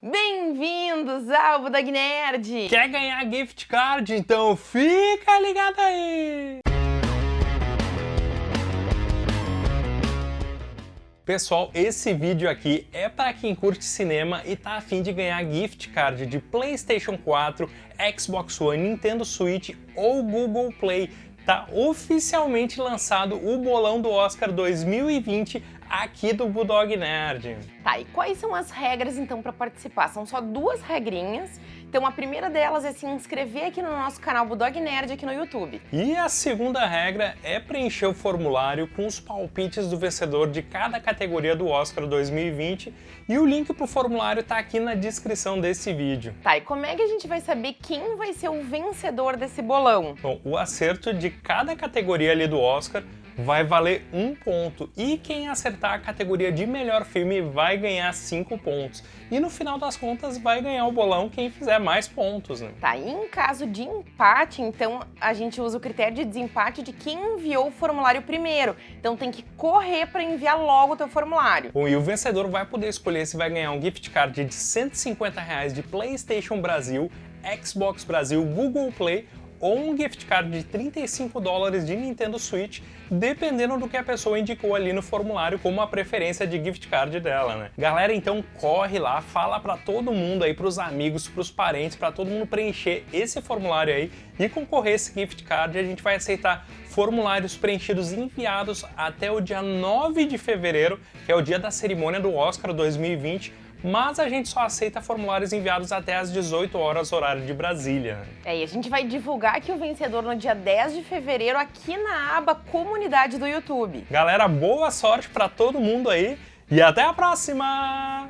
Bem-vindos ao Budog Nerd! Quer ganhar gift card? Então fica ligado aí! Pessoal, esse vídeo aqui é para quem curte cinema e tá afim de ganhar gift card de PlayStation 4, Xbox One, Nintendo Switch ou Google Play. Tá oficialmente lançado o bolão do Oscar 2020 aqui do Bulldog Nerd. Tá, e quais são as regras então para participar? São só duas regrinhas. Então a primeira delas é se inscrever aqui no nosso canal Bulldog Nerd aqui no YouTube. E a segunda regra é preencher o formulário com os palpites do vencedor de cada categoria do Oscar 2020 e o link pro formulário tá aqui na descrição desse vídeo. Tá, e como é que a gente vai saber quem vai ser o vencedor desse bolão? Bom, o acerto de cada categoria ali do Oscar vai valer um ponto e quem acertar a categoria de melhor filme vai ganhar cinco pontos. E no final das contas vai ganhar o bolão quem fizer mais pontos, né? Tá, e em caso de empate, então a gente usa o critério de desempate de quem enviou o formulário primeiro. Então tem que correr para enviar logo o teu formulário. Bom, e o vencedor vai poder escolher se vai ganhar um gift card de 150 reais de PlayStation Brasil, Xbox Brasil, Google Play ou um gift card de 35 dólares de Nintendo Switch, dependendo do que a pessoa indicou ali no formulário como a preferência de gift card dela, né? Galera, então corre lá, fala para todo mundo aí, pros amigos, pros parentes, para todo mundo preencher esse formulário aí e concorrer esse gift card. A gente vai aceitar formulários preenchidos e enviados até o dia 9 de fevereiro, que é o dia da cerimônia do Oscar 2020, mas a gente só aceita formulários enviados até às 18 horas horário de Brasília. É, e a gente vai divulgar aqui o vencedor no dia 10 de fevereiro aqui na aba Comunidade do YouTube. Galera, boa sorte para todo mundo aí e até a próxima!